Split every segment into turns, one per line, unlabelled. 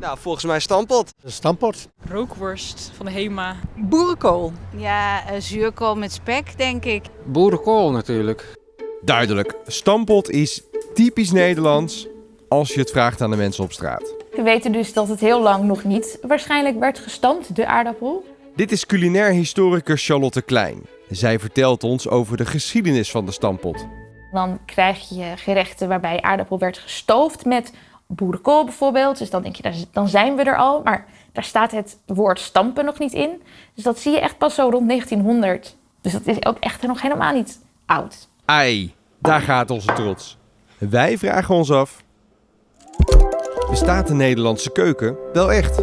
Nou, volgens mij stampot.
Een stampot.
Rookworst van de Hema.
Boerenkool.
Ja, uh, zuurkool met spek, denk ik.
Boerenkool natuurlijk.
Duidelijk, stampot is typisch Nederlands als je het vraagt aan de mensen op straat.
We weten dus dat het heel lang nog niet waarschijnlijk werd gestampt, de aardappel.
Dit is culinair historicus Charlotte Klein. Zij vertelt ons over de geschiedenis van de stampot.
Dan krijg je gerechten waarbij aardappel werd gestoofd met boerenkool bijvoorbeeld. Dus dan denk je, dan zijn we er al. Maar daar staat het woord stampen nog niet in. Dus dat zie je echt pas zo rond 1900. Dus dat is ook echt nog helemaal niet oud.
Ai, daar gaat onze trots. Wij vragen ons af, bestaat de Nederlandse keuken wel echt?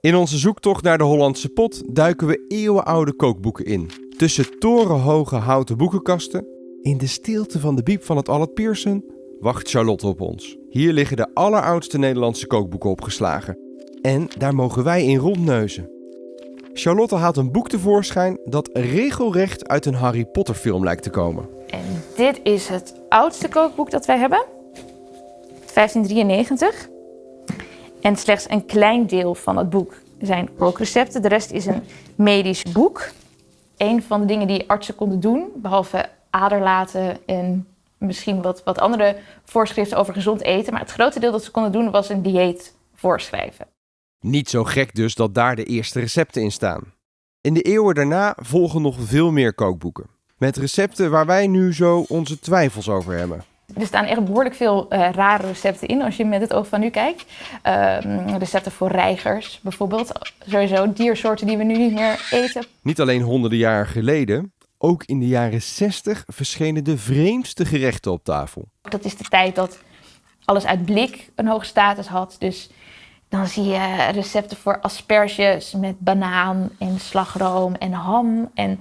In onze zoektocht naar de Hollandse pot duiken we eeuwenoude kookboeken in. Tussen torenhoge houten boekenkasten, in de stilte van de biep van het Allard Pearson, wacht Charlotte op ons. Hier liggen de alleroudste Nederlandse kookboeken opgeslagen. En daar mogen wij in rondneuzen. Charlotte haalt een boek tevoorschijn dat regelrecht uit een Harry Potter film lijkt te komen.
En dit is het oudste kookboek dat wij hebben. 1593. En slechts een klein deel van het boek zijn kookrecepten. De rest is een medisch boek. Een van de dingen die artsen konden doen, behalve aderlaten en misschien wat, wat andere voorschriften over gezond eten. Maar het grote deel dat ze konden doen was een dieet voorschrijven.
Niet zo gek dus dat daar de eerste recepten in staan. In de eeuwen daarna volgen nog veel meer kookboeken. Met recepten waar wij nu zo onze twijfels over hebben.
Er staan echt behoorlijk veel uh, rare recepten in als je met het oog van nu kijkt. Uh, recepten voor reigers bijvoorbeeld. Sowieso diersoorten die we nu niet meer eten.
Niet alleen honderden jaren geleden, ook in de jaren 60 verschenen de vreemdste gerechten op tafel.
Dat is de tijd dat alles uit blik een hoge status had. Dus dan zie je recepten voor asperges met banaan en slagroom en ham. En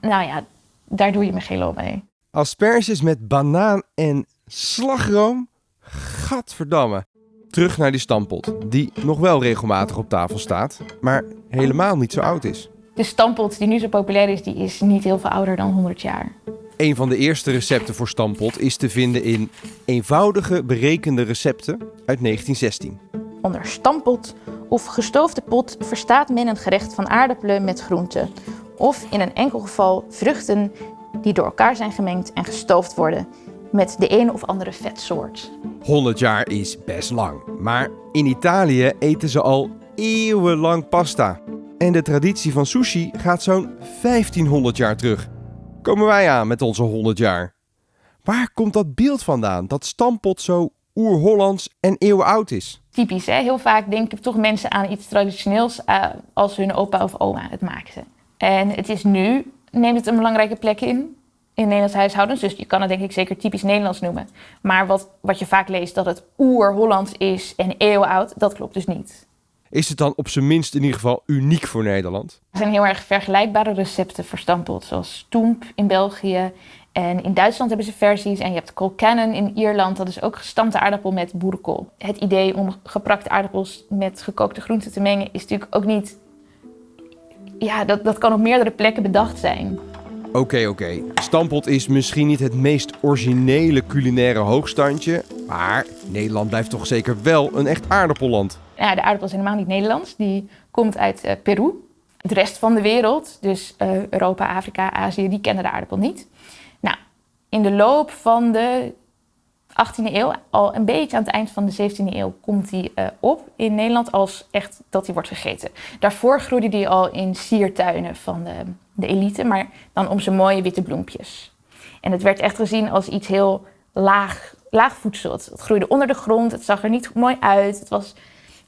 nou ja, daar doe je me geen lol mee.
Asperges met banaan en slagroom? Gadverdamme. Terug naar die stampot, die nog wel regelmatig op tafel staat, maar helemaal niet zo oud is.
De stampot die nu zo populair is, die is niet heel veel ouder dan 100 jaar.
Een van de eerste recepten voor stampot is te vinden in eenvoudige berekende recepten uit 1916.
Onder stampot of gestoofde pot verstaat men een gerecht van aardappelen met groenten. Of in een enkel geval vruchten die door elkaar zijn gemengd en gestoofd worden met de een of andere vetsoort.
100 jaar is best lang, maar in Italië eten ze al eeuwenlang pasta. En de traditie van sushi gaat zo'n 1500 jaar terug. Komen wij aan met onze 100 jaar. Waar komt dat beeld vandaan dat stampot zo oer-Hollands en eeuwenoud is?
Typisch, hè? heel vaak denken toch mensen aan iets traditioneels uh, als hun opa of oma het maakten. En het is nu neemt het een belangrijke plek in in Nederlands huishoudens. Dus je kan het denk ik zeker typisch Nederlands noemen. Maar wat, wat je vaak leest dat het oer-Hollands is en eeuwenoud, dat klopt dus niet.
Is het dan op zijn minst in ieder geval uniek voor Nederland?
Er zijn heel erg vergelijkbare recepten voor stampot, zoals stoemp in België. En in Duitsland hebben ze versies. En je hebt colcannon in Ierland, dat is ook gestampte aardappel met boerenkool. Het idee om geprakte aardappels met gekookte groenten te mengen is natuurlijk ook niet ja, dat, dat kan op meerdere plekken bedacht zijn.
Oké, okay, oké. Okay. Stampot is misschien niet het meest originele culinaire hoogstandje. Maar Nederland blijft toch zeker wel een echt aardappelland.
Ja, de aardappel is helemaal niet Nederlands. Die komt uit uh, Peru. De rest van de wereld, dus uh, Europa, Afrika, Azië, die kennen de aardappel niet. Nou, in de loop van de 18e eeuw, al een beetje aan het eind van de 17e eeuw, komt die uh, op in Nederland als echt dat die wordt gegeten. Daarvoor groeide die al in siertuinen van de, de elite, maar dan om zijn mooie witte bloempjes. En het werd echt gezien als iets heel laag, laag voedsel. Het, het groeide onder de grond, het zag er niet mooi uit. Het, was,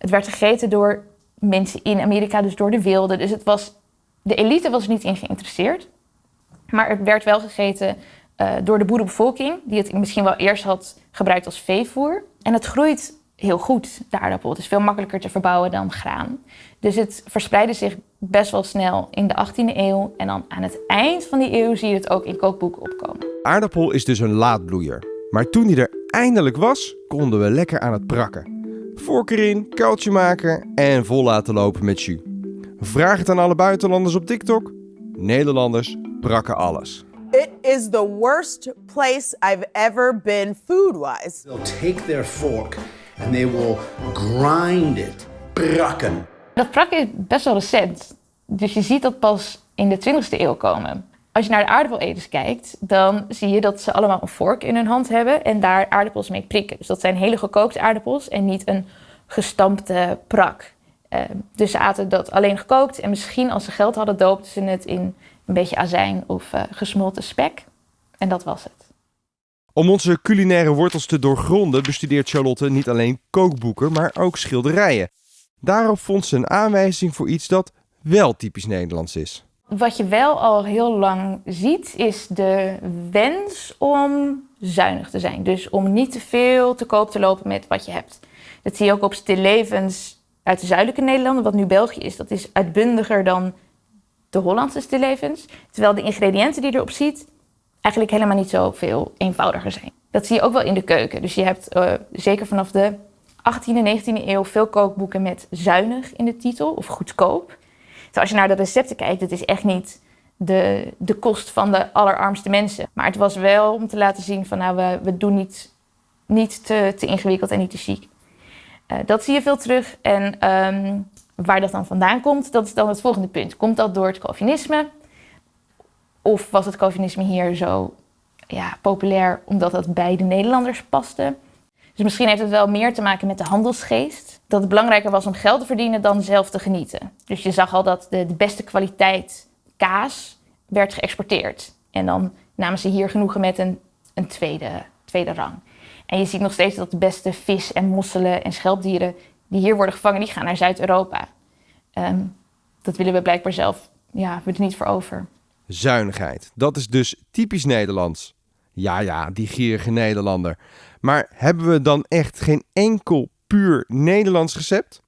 het werd gegeten door mensen in Amerika, dus door de wilden. Dus het was, de elite was er niet in geïnteresseerd. Maar het werd wel gegeten uh, door de boerenbevolking, die het misschien wel eerst had gebruikt als veevoer. En het groeit heel goed, de aardappel. Het is veel makkelijker te verbouwen dan graan. Dus het verspreidde zich best wel snel in de 18e eeuw. En dan aan het eind van die eeuw zie je het ook in kookboeken opkomen.
Aardappel is dus een laadbloeier. Maar toen die er eindelijk was, konden we lekker aan het prakken. Vork erin, kuiltje maken en vol laten lopen met jus. Vraag het aan alle buitenlanders op TikTok. Nederlanders prakken alles.
It is the worst place I've ever been food wise.
They'll take their fork
and they will grind it. Prakken.
Dat prakken is best wel recent. Dus je ziet dat pas in de 20e eeuw komen. Als je naar de aardappeleters kijkt, dan zie je dat ze allemaal een vork in hun hand hebben en daar aardappels mee prikken. Dus dat zijn hele gekookte aardappels en niet een gestampte prak. Uh, dus ze aten dat alleen gekookt en misschien als ze geld hadden doopten ze het in een beetje azijn of uh, gesmolten spek. En dat was het.
Om onze culinaire wortels te doorgronden bestudeert Charlotte niet alleen kookboeken, maar ook schilderijen. Daarop vond ze een aanwijzing voor iets dat wel typisch Nederlands is.
Wat je wel al heel lang ziet, is de wens om zuinig te zijn. Dus om niet te veel te koop te lopen met wat je hebt. Dat zie je ook op stillevens uit de zuidelijke Nederlanden, wat nu België is. Dat is uitbundiger dan de Hollandse stillevens. Terwijl de ingrediënten die je erop ziet, eigenlijk helemaal niet zo veel eenvoudiger zijn. Dat zie je ook wel in de keuken. Dus je hebt uh, zeker vanaf de 18e en 19e eeuw veel kookboeken met zuinig in de titel of goedkoop. Dus als je naar de recepten kijkt, het is echt niet de, de kost van de allerarmste mensen. Maar het was wel om te laten zien van nou, we, we doen niet, niet te, te ingewikkeld en niet te chic. Uh, dat zie je veel terug. En um, waar dat dan vandaan komt, dat is dan het volgende punt. Komt dat door het Calvinisme? Of was het Calvinisme hier zo ja, populair omdat dat bij de Nederlanders paste? Dus misschien heeft het wel meer te maken met de handelsgeest. Dat het belangrijker was om geld te verdienen dan zelf te genieten. Dus je zag al dat de, beste kwaliteit kaas werd geëxporteerd. En dan namen ze hier genoegen met een, een tweede, tweede rang. En je ziet nog steeds dat de beste vis en mosselen en schelpdieren die hier worden gevangen, die gaan naar Zuid-Europa. Um, dat willen we blijkbaar zelf, ja, we er niet voor over.
Zuinigheid, dat is dus typisch Nederlands. Ja, ja, die gierige Nederlander. Maar hebben we dan echt geen enkel puur Nederlands recept?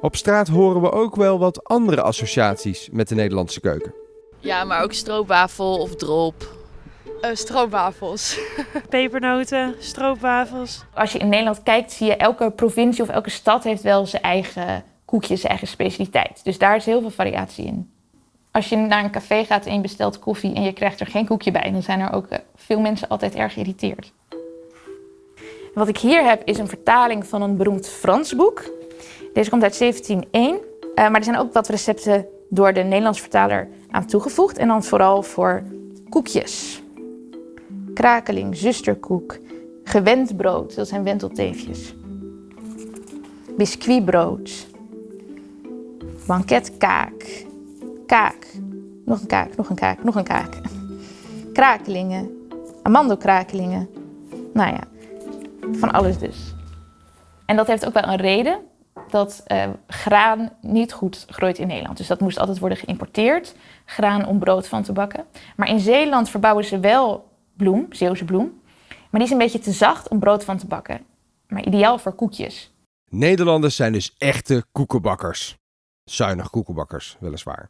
Op straat horen we ook wel wat andere associaties met de Nederlandse keuken.
Ja, maar ook stroopwafel of drop.
Uh, stroopwafels.
Pepernoten, stroopwafels.
Als je in Nederland kijkt, zie je elke provincie of elke stad heeft wel zijn eigen koekje, zijn eigen specialiteit. Dus daar is heel veel variatie in. Als je naar een café gaat en je bestelt koffie en je krijgt er geen koekje bij, dan zijn er ook eh, veel mensen altijd erg geïrriteerd. Wat ik hier heb is een vertaling van een beroemd Frans boek. Deze komt uit 1701, uh, maar er zijn ook wat recepten door de Nederlands vertaler aan toegevoegd. En dan vooral voor koekjes. Krakeling, zusterkoek, gewend brood, dat zijn wentelteefjes. Biscuitbrood, banketkaak, kaak, nog een kaak, nog een kaak, nog een kaak. Krakelingen, amandelkrakelingen. Nou ja, van alles dus. En dat heeft ook wel een reden dat uh, graan niet goed groeit in Nederland. Dus dat moest altijd worden geïmporteerd, graan om brood van te bakken. Maar in Zeeland verbouwen ze wel bloem, Zeeuwse bloem. Maar die is een beetje te zacht om brood van te bakken. Maar ideaal voor koekjes.
Nederlanders zijn dus echte koekenbakkers. Zuinig koekenbakkers, weliswaar.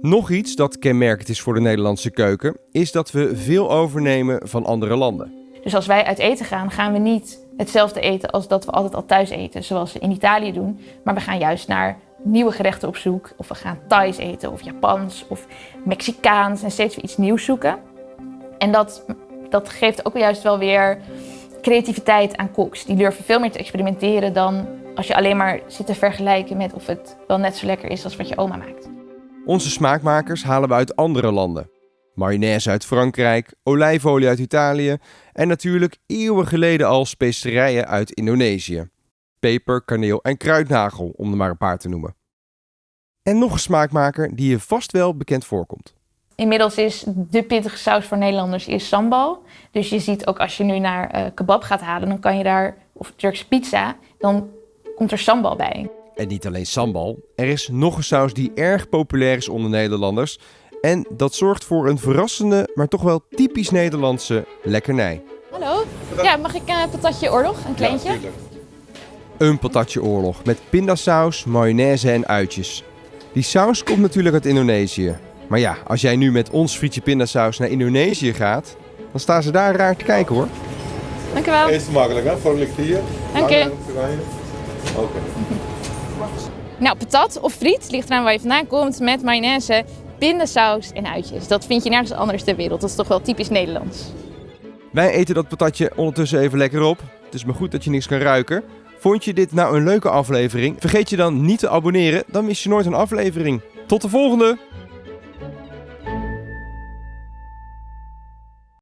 Nog iets dat kenmerkend is voor de Nederlandse keuken, is dat we veel overnemen van andere landen.
Dus als wij uit eten gaan, gaan we niet hetzelfde eten als dat we altijd al thuis eten, zoals we in Italië doen. Maar we gaan juist naar nieuwe gerechten op zoek. Of we gaan Thais eten, of Japans, of Mexicaans. En steeds weer iets nieuws zoeken. En dat, dat geeft ook juist wel weer creativiteit aan koks. Die durven veel meer te experimenteren dan als je alleen maar zit te vergelijken met of het wel net zo lekker is als wat je oma maakt.
Onze smaakmakers halen we uit andere landen. Mayonaise uit Frankrijk, olijfolie uit Italië en natuurlijk eeuwen geleden al specerijen uit Indonesië. Peper, kaneel en kruidnagel, om er maar een paar te noemen. En nog een smaakmaker die je vast wel bekend voorkomt.
Inmiddels is de pittige saus voor Nederlanders is sambal. Dus je ziet ook als je nu naar uh, kebab gaat halen, dan kan je daar, of Turkse pizza, dan komt er sambal bij.
En niet alleen sambal, er is nog een saus die erg populair is onder Nederlanders. En dat zorgt voor een verrassende, maar toch wel typisch Nederlandse lekkernij.
Hallo, ja, mag ik een uh, patatje oorlog, een kleintje?
Ja, een patatje oorlog met pindasaus, mayonaise en uitjes. Die saus komt natuurlijk uit Indonesië. Maar ja, als jij nu met ons frietje pindasaus naar Indonesië gaat, dan staan ze daar raar te kijken hoor.
Dank u wel.
Eerst makkelijk hè, voor ligt hier.
Dank u.
Oké.
Nou, patat of friet, ligt eraan waar je vandaan komt, met mayonaise, pindasaus en uitjes. Dat vind je nergens anders ter wereld. Dat is toch wel typisch Nederlands.
Wij eten dat patatje ondertussen even lekker op. Het is maar goed dat je niks kan ruiken. Vond je dit nou een leuke aflevering? Vergeet je dan niet te abonneren, dan mis je nooit een aflevering. Tot de volgende!